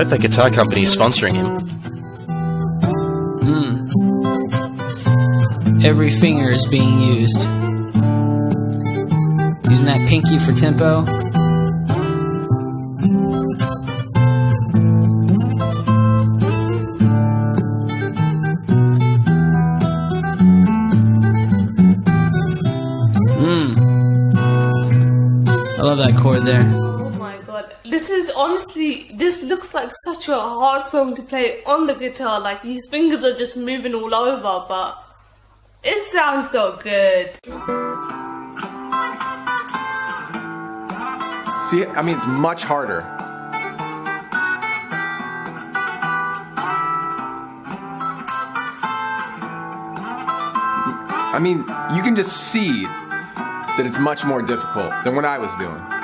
hope that guitar company is sponsoring him. Hmm. Every finger is being used. Using that pinky for tempo. Mmm. I love that chord there. This is honestly, this looks like such a hard song to play on the guitar. Like his fingers are just moving all over, but it sounds so good. See, I mean, it's much harder. I mean, you can just see that it's much more difficult than what I was doing.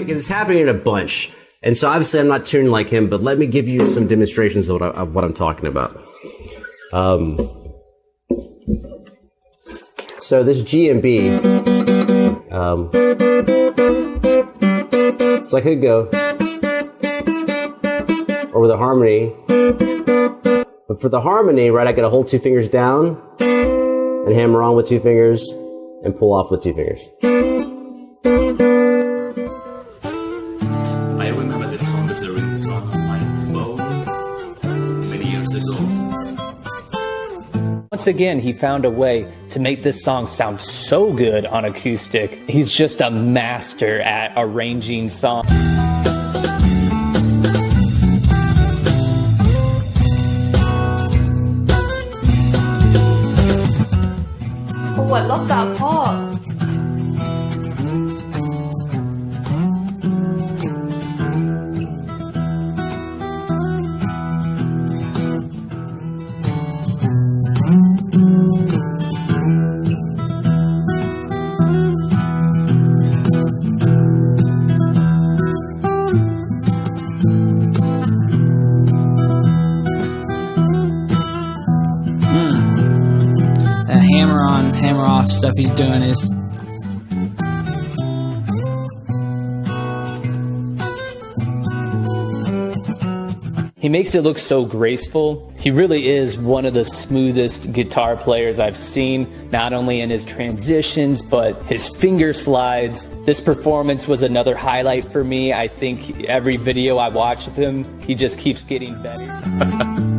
Because it's happening in a bunch. And so obviously I'm not tuned like him, but let me give you some demonstrations of what, I, of what I'm talking about. Um, so this G and B, um, so I could go, or with harmony, but for the harmony, right, I gotta hold two fingers down and hammer on with two fingers and pull off with two fingers. Once again, he found a way to make this song sound so good on acoustic. He's just a master at arranging songs. Oh, I love that part. Hammer on, hammer off stuff he's doing is He makes it look so graceful. He really is one of the smoothest guitar players I've seen, not only in his transitions, but his finger slides. This performance was another highlight for me. I think every video I watch of him, he just keeps getting better.